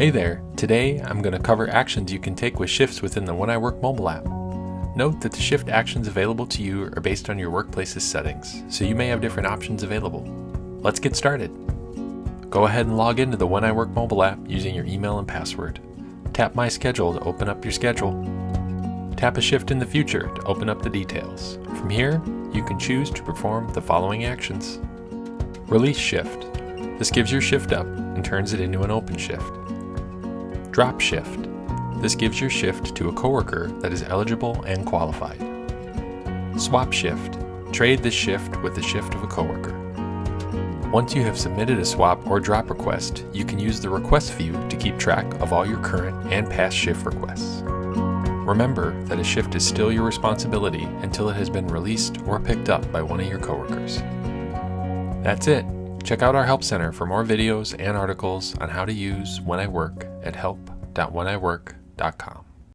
Hey there, today I'm going to cover actions you can take with shifts within the When I Work mobile app. Note that the shift actions available to you are based on your workplace's settings, so you may have different options available. Let's get started. Go ahead and log into the When I Work mobile app using your email and password. Tap My Schedule to open up your schedule. Tap a shift in the future to open up the details. From here, you can choose to perform the following actions. Release shift. This gives your shift up and turns it into an open shift. Drop shift. This gives your shift to a coworker that is eligible and qualified. Swap shift. Trade this shift with the shift of a coworker. Once you have submitted a swap or drop request, you can use the request view to keep track of all your current and past shift requests. Remember that a shift is still your responsibility until it has been released or picked up by one of your coworkers. That's it. Check out our Help Center for more videos and articles on how to use When I Work at help.wheniwork.com.